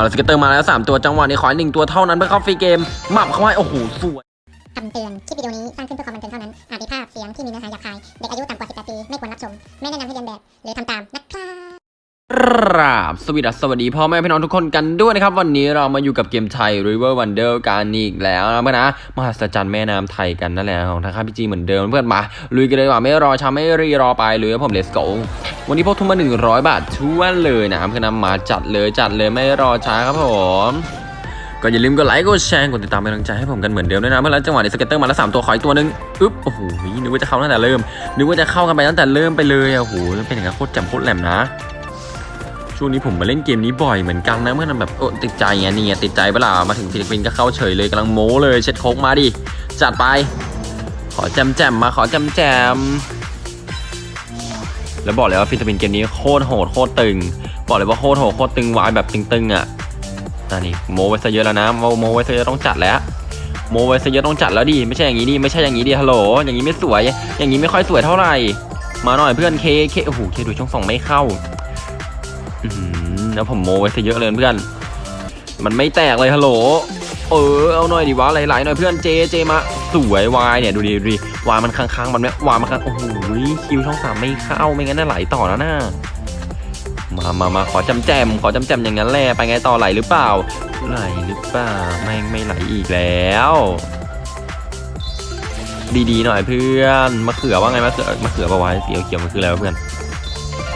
เอาละ scatter มาแล้ว 3 ตัวจังหวะนี้ขอให้หนึ่งตัวเท่านั้นเพื่อเข้า free game หมับเข้าให้โอ้โหสวยคำเตือน คลิปวิดีโอนี้สร้างขึ้นเพื่อความบันเทิงเท่านั้น อาจมีภาพเสียงที่มีเนื้อหาหยาบคาย เด็กอายุต่ำกว่า 18 ปี ไม่ควรรับชม ไม่แนะนำให้เลียนแบบ หรือทำตามนะครับ ครับสวัสดีสวัสดีพ่อแม่พี่น้องทุกคนกันด้วยนะครับ วันนี้เรามาอยู่กับเกมไทย River Wonder กันอีกแล้วนะเพื่อนนะมหัศจรรย์แม่น้ำไทยกันนั่นแหละของทางค่าย PG เหมือนเดิมเพื่อนมาลุยกันเลยว่าไม่รอช้าไม่รีรอไปเลยผม let's go วันนี้พกทุนมา 100 บาทชวนเลยนะเพื่อนนะมาจัดเลยจัดเลยไม่รอช้าครับผมก็อย่าลืมกดไลค์กดแชร์กดติดตามเป็นกำลังใจให้ผมกันเหมือนเดิมด้วยนะเพื่อนแล้วจังหวะนี้ scatter มาแล้วสามตัวขออีกตัวหนึงอึ๊บโอ้โหนึกว่าจะเข้าตั้งแต่เริ่มนึกว่าจะเข้ากันไปตั้งแต่เริ่มไปเลยโอ้โหเป็นอย่างนั้นโคตรแจ่มโคตรแหลมนะ ช่วงนี้ผมมาเล่นเกมนี้บ่อยเหมือนกันนะเพื่อนมันแบบโอ้ติดใจไงนี่ไงติดใจเปล่ามาถึงฟิลิปปินส์ก็เข้าเฉยเลยกำลังโม้เลยเช็ดโคตรมาดิจัดไป ขอแจ่มแจ่มมาขอแจ่มแจ่มแล้วบอกเลยว่า free spin เกมนี้โคตรโหดโคตรตึง บอกเลยว่าโคตรโหดโคตรตึง Y แบบตึงๆอะนั่นนี่โม้ไว้ซะเยอะแล้วนะโม้โม้ไว้ซะเยอะต้องจัดแล้วโม้ไว้ซะเยอะต้องจัดแล้วดิไม่ใช่อย่างนี้ดิไม่ใช่อย่างนี้ดิฮัลโหลอย่างนี้ไม่สวย อย่างนี้ไม่ค่อยสวยเท่าไหร่มาหน่อยเพื่อน K K โอ้โห K ด้วยช่องสองไม่เข้า แล้วผมโม้ไว้ซะเยอะเลยเพื่อน มันไม่แตกเลยฮัลโหล เออเอาหน่อยดิวะไหลๆหน่อยเพื่อนเจเจมาสวยวายเนี่ยดูดิดูดิวายมันค้างๆมันไม่วายมันค้างโอ้โหคิวช่องสามไม่เข้าไม่งั้นน่าไหลต่อแล้วนะมามามาขอจำแจมขอจำแจมอย่างนั้นแหละไปไงต่อไหลหรือเปล่า ไหลหรือเปล่าไม่ไม่ไหลอีกแล้ว ดีๆหน่อยเพื่อนมะเขือว่าไงมะเขือมะเขือปะวะสีเขียวมันคืออะไรเพื่อน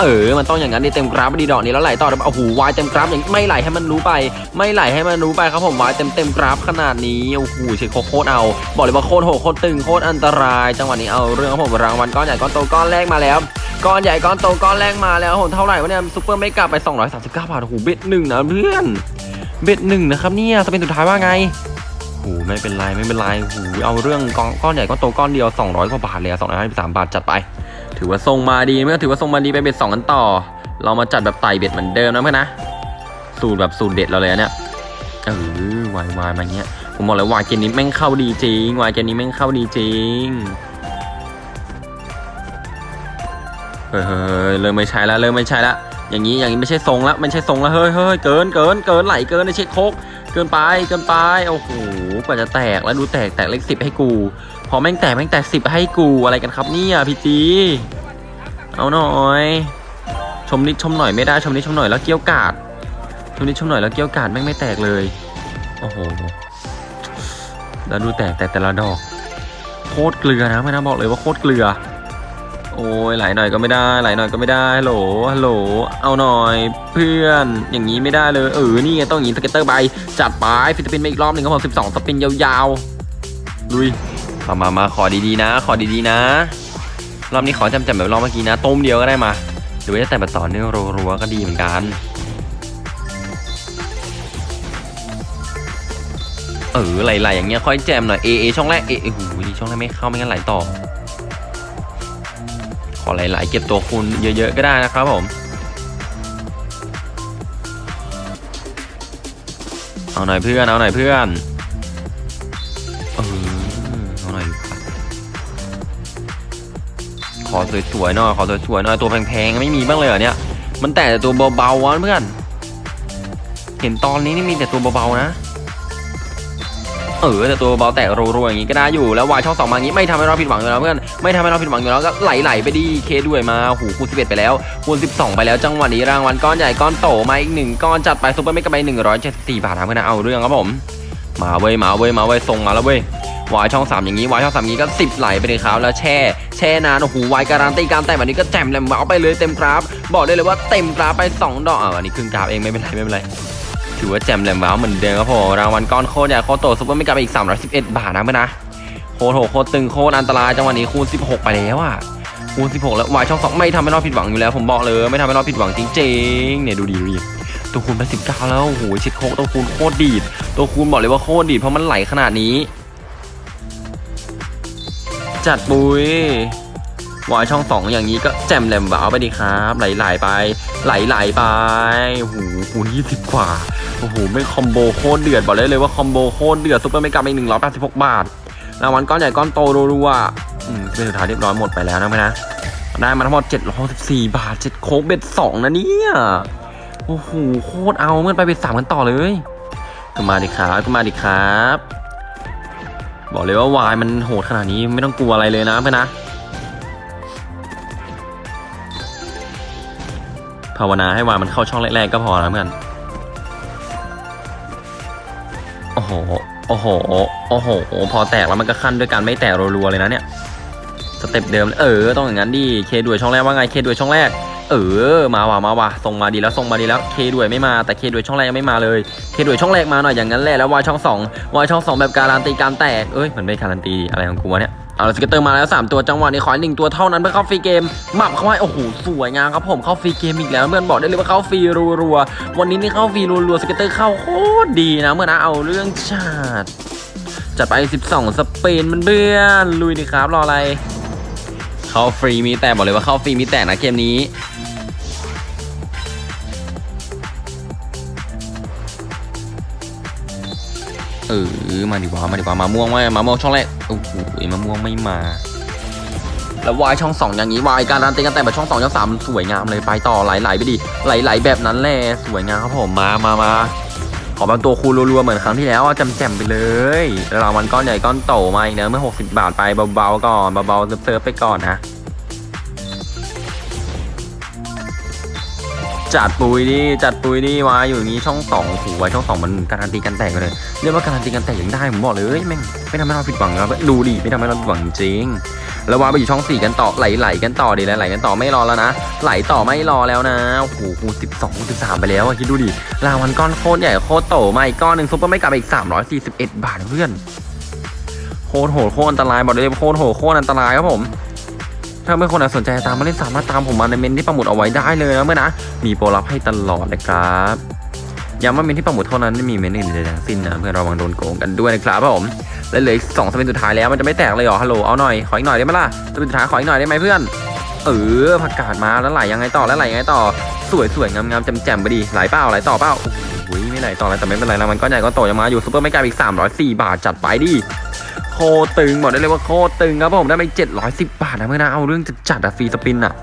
เออ มันต้องอย่างนั้นดิเต็มกราฟดีดอกนี้แล้วไหลต่อโอ้โหวายเต็มกราฟอย่างไม่ไหลให้มันรู้ไป ไม่ไหลให้มันรู้ไปครับผมวายเต็มเต็มกราฟขนาดนี้โอ้โหเช็คโคตรเอา บอกเลยว่าโคตรโหดโคตรตึงโคตรอันตราย จังหวะนี้เอาเรื่องครับผมรางวัลก้อนใหญ่ก้อนโตก้อนแรกมาแล้วก้อนใหญ่ก้อนโตก้อนแรกมาแล้วโหเท่าไหร่วะเนี่ยซุปเปอร์ไม่กลับไป 239 บาทโอ้โหเบ็ดหนึ่งนะเพื่อนเบ็ดหนึ่งนะครับเนี่ยจะเป็นสุดท้ายว่าไงโอ้โหไม่เป็นไรไม่เป็นไรโอ้โหเอาเรื่องก้อนใหญ่ก้อนโตก้อนเดียว 200 กว่าบาทเลยสอะ253บาทจัดไป ถือว่าทรงมาดีเมื่อถือว่าทรงมาดีไปเบ็ดสองกันต่อ เรามาจัดแบบไต่เบ็ดเหมือนเดิมนะเพื่อนนะ สูตรแบบสูตรเด็ดเราเลยเนี่ยเออวายวายมาเงี้ยผมบอกเลยวายเกมนี้แม่งเข้าดีจริงวายเกมนี้แม่งเข้าดีจริงเฮ้ยเฮ้ยเริ่มไม่ใช่แล้วเริ่มไม่ใช่แล้วอย่างนี้อย่างนี้ไม่ใช่ทรงแล้วไม่ใช่ทรงแล้วเฮ้ยเฮ้ยเกินเกินเกินไหลเกินในเช็คโคกเกินไปเกินไปโอ้โหกว่าจะแตกแล้วดูแตกแตกเลขสิบให้กู พอแม่งแตกแม่งแตกสิบให้กูอะไรกันครับเนี่ยพี่จี เอาหน่อย ชมนิดชมหน่อยไม่ได้ชมนิดชมหน่อยแล้วเกี้ยวกาดชมนิดชมหน่อยแล้วเกี้ยวกาดแม่งไม่แตกเลย โอ้โหแล้วดูแตกแต่แต่ละดอก โคตรเกลือนะไม่น่าบอกเลยว่าโคตรเกลือ โอ้ยไหลหน่อยก็ไม่ได้ไหลหน่อยก็ไม่ได้ฮัลโหลฮัลโหลเอาหน่อยเพื่อนอย่างนี้ไม่ได้เลยเออนี่ไงต้องอย่างนี้ scatter ไปจัดไป free spin มาอีกรอบหนึ่งครับผมสิบสอง spin ยาวๆลุย มามามาขอดีๆนะ ขอดีๆนะ รอบนี้ขอจำจำแบบรอบเมื่อกี้นะต้มเดียวก็ได้มาหรือว่าจะแต่แบบต่อเนื่องรัวๆก็ดีเหมือนกันเออไหลๆอย่างเงี้ยค่อยแจมหน่อยเอเอช่องแรกเอเอหูดีช่องแรกไม่เข้าไม่งั้นไหลต่อ ขอไหลๆเก็บตัวคูณเยอะๆก็ได้นะครับผมเอาหน่อยเพื่อนเอาหน่อยเพื่อน ขอสวยๆหน่อยขอสวยๆหน่อยตัวแพงๆไม่มีบ้างเลยเหรอเนี่ย มันแต่ตัวเบาๆวะเพื่อน เห็นตอนนี้นี่มีแต่ตัวเบาๆนะเออแต่ตัวเบาแตกรัวๆอย่างงี้ก็ได้อยู่แล้ว Y ช่องสองมาอย่างงี้ไม่ทำให้เราผิดหวังอยู่แล้วเพื่อนไม่ทำให้เราผิดหวังอยู่แล้วก็ไหลๆไปดิ K ด้วยมาหูคูณ11 ไปแล้วคูณ12 ไปแล้วจังหวะนี้รางวัลก้อนใหญ่ก้อนโตมาอีกหนึ่งก้อนจัดไป super mega win 174บาทนะเพื่อนเอาเรื่องครับผมมาเว้ยมาเว้ยมาเว้ยส่งมาแล้วเว้ย วายช่อง3อย่างนี้วายช่อง3อย่างนี้ก็10ไหลไปเลยครับแล้วแช่แช่นานโอ้โหวายการันตีการแต่แบบนี้ก็แจ่มแหลมเอาไปเลยเต็มกราฟ บอกได้เลยว่าเต็มกราฟไป 2 ดอกอ่าอันนี้ครึ่งกราฟเองไม่เป็นไรไม่เป็นไรถือว่าแจ่มแหลมว้าวเหมือนเดิมครับผมรางวัลก้อนโคตรใหญ่โคตรโตซุปเปอร์ไม่กลับไปอีก 311 บาทนะเพื่อนนะโคตรโหโคตรตึงโคตรอันตรายจังหวะนี้คูณ 16 ไปแล้วอะคูณ 16 แล้ววายช่อง2ไม่ทำให้เราผิดหวังอยู่แล้ว ผมบอกเลยไม่ทำให้เราผิดหวังจริงๆเนี่ยดูดีดูดีตัวคูณไป19 แล้วโอ้โหชิดโคกตัวคูณโคตรดีดตัวคูณบอกเลยว่าโคตรดีดเพราะมันไหลขนาดนี้ จัดปุ้ยวายช่องสองอย่างนี้ก็แจ่มแหลมว้าวไปดีครับ ไหลๆไป ไหลๆไปโอ้โหคูณ20กว่าโอ้โหไม่คอมโบโคตรเดือดบอกได้เลยว่าคอมโบโคตรเดือดซุปเปอร์ไม่กลับอีกหนึ่งร้อยแปดสิบหกบาทรางวัลก้อนใหญ่ก้อนโตรัวๆอืมเป็นสุดท้ายเรียบร้อยหมดไปแล้วนะไหมนะได้มาทั้งหมด764บสี่บาทเจ็ดโค้กเบ็ดสองนะเนี่ยโอ้โหโคตรเอาเมื่อไปเป็นสามกันต่อเลยก็มาดิครับก็มาดิครับ บอกเลยว่าวายมันโหดขนาดนี้ไม่ต้องกลัวอะไรเลยนะเพื่อนนะ ภาวนาให้วายมันเข้าช่องแรกๆก็พอนะเพื่อนโอ้โห โอ้โห โอ้โห พอแตกแล้วมันก็ขั้นด้วยการไม่แตกรัวๆเลยนะเนี่ย สเต็ปเดิมเลยเออ ต้องอย่างนั้นดิ K ด้วยช่องแรกว่าไง K ด้วยช่องแรก เออมาว่ะมาว่ะส่งมาดีแล้วส่งมาดีแล้ว K ด้วยไม่มาแต่ K ด้วยช่องแรกยังไม่มาเลย K ด้วยช่องแรกมาหน่อยอย่างนั้นแหละแล้ว Y ช่องสอง Y ช่องสองแบบการันตีการแตกเอ้ยมันไม่การันตีอะไรของกูวะเนี่ยเอา scatter มาแล้วสามตัวจังหวะนี้ขออีกหนึ่งตัวเท่านั้นเพื่อเข้า free game หมับเข้าให้โอ้โหสวยงามครับผมเข้า free game อีกแล้วเพื่อนบอกได้เลยว่าเข้าฟรีรัวๆวันนี้นี่เข้าฟรีรัวๆ scatter เข้าโคตรตรดีนะเมื่อนะเอาเรื่องชาติจัดไป 12 สเปนมันเบื่อลุยดิครับรออะไร เข้าฟรีมีแต่บอกเลยว่าเข้าฟรีมีแต่นะเกมนี้เออมาดิวะมาดิวะมาม่วงไหมมาม่วงช่องแรกโอ้โหมาม่วงไม่มา แล้ววายช่องสองอย่างนี้วายการันตีกันแต่แบบช่องสองช่องสามสวยงามเลยไปต่อไหลๆไปดิไหลๆแบบนั้นแหละสวยงามครับผมมามามา ขอบางตัวคูณรัวๆเหมือนครั้งที่แล้วจำแจ่มไปเลยแล้วรางวัลก้อนใหญ่ก้อนโตมาอีกเนอะเมื่อ 60 บาทไปเบาๆก่อนเบาๆเซิร์ฟๆไปก่อนนะ จัดปุยดิจัดปุยดิวาอยู่อย่างนี้ช่องสองโอ้โหวายช่องสองมันการันตีกันแตกเลยเรียกว่าการันตีกันแตกยังได้ผมบอกเลยแม่งไม่ทำให้เราผิดหวังครับดูดิไม่ทำให้เราผิดหวังจริงแล้ววาไปอยู่ช่องสี่กันต่อไหลๆกันต่อดิไหลกันต่อไม่รอแล้วนะ ไหลต่อไม่รอแล้วนะโอ้โหคูสิบสองคูสิบสามไปแล้วอะคิดดูดิรางวัลก้อนโคตรใหญ่โคตรโตมาอีกก้อนหนึ่งซุปเปอร์ไม่กลับอีกสามร้อยสี่สิบเอ็ดบาทเพื่อนโคตรโหดโคตรอันตรายบอกเลยโคตรโหดโคตรอันตรายครับผม ถ้าไม่คนไหนสนใจตามมาเล่นสามารถตามผมมาในเมนที่ประมุดเอาไว้ได้เลยนะเมื่อนะ มีโปรลับให้ตลอดนะครับย้ำว่าเมนที่ประมุดเท่านั้นไม่มีเมนอื่นใดทั้งสิ้นนะเพื่อระวังโดนโกงกันด้วยนะครับผมและเหลืออีกสองสเปนสุดท้ายแล้วมันจะไม่แตกเลยเหรอฮัลโหลเอาหน่อยขออีกหน่อยได้ไหมล่ะspin สุดท้ายขออีกหน่อยได้ไหมเพื่อนเออผักกาดมาแล้วไหลยังไงต่อแล้วไหลยังไงต่อสวยสวยงามงามแจ่มๆไปดิไหลเปล่าไหลต่อเปล่าโอ้โหไม่ไหลต่อแล้วแต่ไม่เป็นไรแล้วมันก็ใหญ่ก็โตยังมาอยู่ super mega win อีก304 บาทจัดไปดิ โคตรตึงบอกได้เลยว่าโคตรตึงครับผมได้ไป710 บาทนะเพื่อนนะเอาเรื่องจัดจัดอะ free spin อะ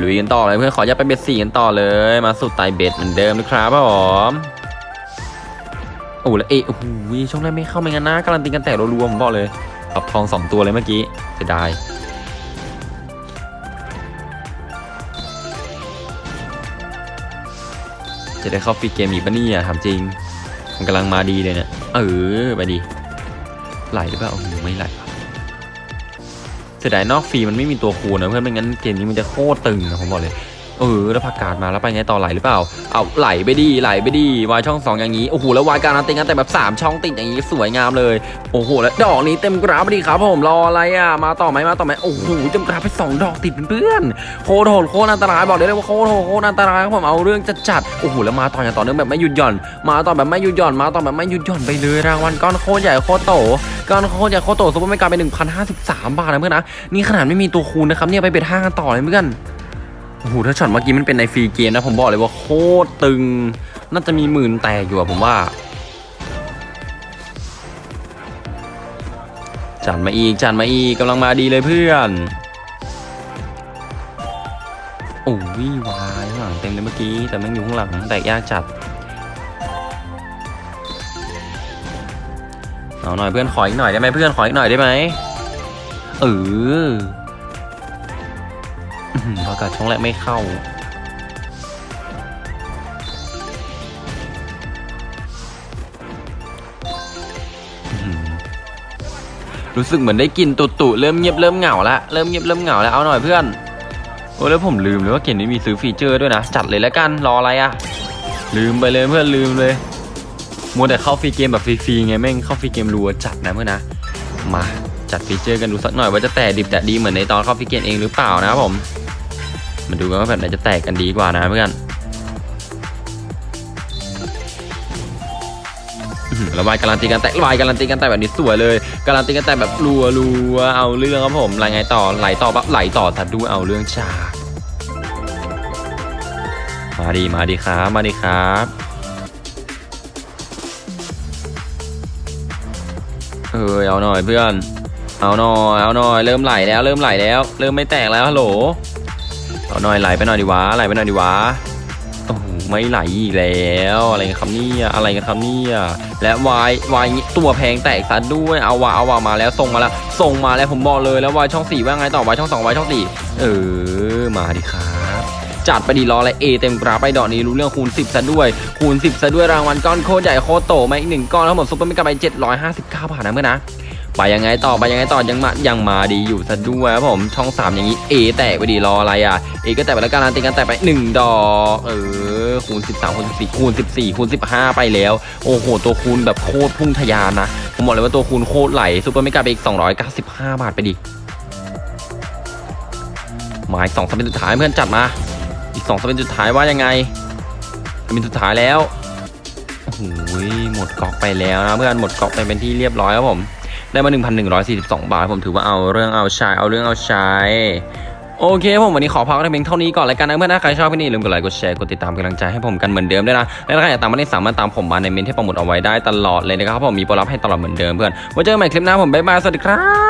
ลุยกันต่อเลยเพื่อนขออย่าไป bet สี่กันต่อเลยมาสไตล์ bet เหมือนเดิมนะครับผมโอ้แล้ว A โอ้โหช่องแรกไม่เข้าไม่งั้นนะการันตีกันแตกรัวๆผมบอกเลยขับทองสองตัวเลยเมื่อกี้เสียดายจะได้เข้าฟรีเกมอีกปะเนี่ยถามจริง มันกำลังมาดีเลยเนี่ยเออไปดี ไหลหรือเปล่าโอ้โหไม่ไหลเสียดายนอกฟรีมันไม่มีตัวคูณนะเพื่อนไม่งั้นเกมนี้มันจะโคตรตึงนะผมบอกเลย เออแล้วผักกาดมาแล้วไปไงต่อไหลหรือเปล่า เอาไหลไปดีไหลไปดีวายช่องสองอย่างนี้โอ้โหแล้ววายการันตีกันแต่แบบสามช่องติดอย่างนี้สวยงามเลยโอ้โหแล้วดอกนี้เต็มกราฟดิครับผมรออะไรอะมาต่อไหมมาต่อไหมโอ้โหเต็มกราฟไปสองดอกติดเพื่อนโคตรโหดโคตรอันตรายบอกได้เลยว่าโคตรโหดโคตรอันตรายครับผมเอาเรื่องจัดจัดโอ้โหแล้วมาต่ออย่างต่อเนื่องแบบไม่หยุดหย่อน มาต่อแบบไม่หยุดหย่อนมาต่อแบบไม่หยุดหย่อนไปเลยรางวัลก้อนโคตรใหญ่โคตรโตก้อนโคตรใหญ่โคตรโต super mega win 1,053 บาทนะเพื่อนนะนี่ขนาดไม่มีตัวคูณนะครับเนี่ยไป bet ห้ากันต่อเลยเพื่อน โอ้โหถ้าช็อตเมื่อกี้มันเป็นใน free game นะผมบอกเลยว่าโคตรตึง น่าจะมีหมื่นแตกอยู่อะผมว่า จัดมาอีกจัดมาอีกกำลังมาดีเลยเพื่อนโอ้ยวายข้างหลังเต็มเลยเมื่อกี้ แต่แม่งอยู่ข้างหลังแตกยากจัดเอาหน่อยเพื่อนขออีกหน่อยได้ไหมเพื่อนขออีกหน่อยได้ไหมเออ อื้อหือพอกัดช่องแรกไม่เข้าอรู้สึกเหมือนได้กลินตุตุเริ่มเงียบเริ่มเหงาแล้วเริ่มเงียบเริ่มเหงาแล้วเอาหน่อยเพื่อนโอ้แล้วผมลืมเลยว่าเกมนี้มีซื้อฟีเจอร์ด้วยนะ จัดเลยแล้วกันรออะไรอะลืมไปเลยเพื่อนลืมเลยมัวแต่เข้าฟรีเกมแบบฟรีๆไงแม่งเข้าฟรีเกมรัวจัดนะเพื่อนนะมาจัดฟีเจอร์กันดูสักหน่อยว่าจะแตกดิบแต่ดีเหมือนในตอนเข้าฟรีเกมเองหรือเปล่านะครับผม มาดูกันว่าแบบไหนจะแตกกันดีกว่านะเพื่อนอื้อหือระบายการันตีกันแตกระบายการันตีกันแตกแบบนี้สวยเลยการันตีกันแตกแบบรัวรัวเอาเรื่องครับผมไหลไงต่อไหลต่อปั๊บไหลต่อตัดดูเอาเรื่องชามาดีมาดีครับมาดีครับเออเอาหน่อยเพื่อน เอาหน่อยเอาหน่อยเริ่มไหลแล้วเริ่มไหลแล้ว เริ่มไม่แตกแล้วฮัลโหล เอาหน่อยไหลไปหน่อยดีวะไหลไปหน่อยดีวะโอ้โหไม่ไหลอีกแล้วอะไรกันครับเนี่ยอะไรกันครับเนี่ยและวายวายตัวแพงแตกซะด้วยเอาวะเอาวะมาแล้วส่งมาแล้วส่งมาแล้วผมบอกเลยแล้ววายช่องสี่ว่าไงต่อวายช่องสองวายช่องสี่เออมาดิครับจัดไปดีรออะไรเอเต็มกราฟไปดอกนี้รู้เรื่องคูณ 10ซะด้วย คูณ 10ซะด้วยรางวัลก้อนโคตรใหญ่โคตรโตมาอีกหนึ่งก้อนทั้งหมด super mega ไป759บาทนะเพื่อนนะ ไปยังไงต่อไปยังไงต่อยังมายังมาดีอยู่ซะด้วยครับผมช่อง 3 อย่างนี้ A แตกไปดีรออะไรอะ A ก็แตกไปแล้วการันตีกันแตกไป1ดอกเออคูณ13คูณ14คูณ14คูณ15 ไปแล้ว โอ้โห ตัวคูณแบบโคตรพุ่งทะยานนะผมบอกเลยว่าตัวคูณโคตรไหล super mega ไปอีก 295 บาทไปดิมาอีกสอง spin สุดท้ายเพื่อนจัดมาอีกสองสเป็นสุดท้ายว่ายังไงสเป็นสุดท้ายแล้วโอ้โหหมดก๊อกไปแล้วนะเพื่อนหมดก๊อกไปเป็นที่เรียบร้อยครับผม ได้มา 1,142 บาท ผมถือว่าเอาเรื่องเอาใช้เอาเรื่องเอาใช้โอเคผมวันนี้ขอพักกันเพียงเท่านี้ก่อนแล้วกันนะเพื่อนนะใครชอบพี่นี่ลืมกดไลค์กดแชร์กดติดตามกำลังใจให้ผมกันเหมือนเดิมด้วยนะและถ้าใครอยากตามมาได้สามารถตามผมมาในเมนที่ประมุดเอาไว้ได้ตลอดเลยนะครับผมมีโปรลับให้ตลอดเหมือนเดิมเพื่อนไว้เจอกันใหม่คลิปหน้าผมบ๊ายบายสวัสดีครับ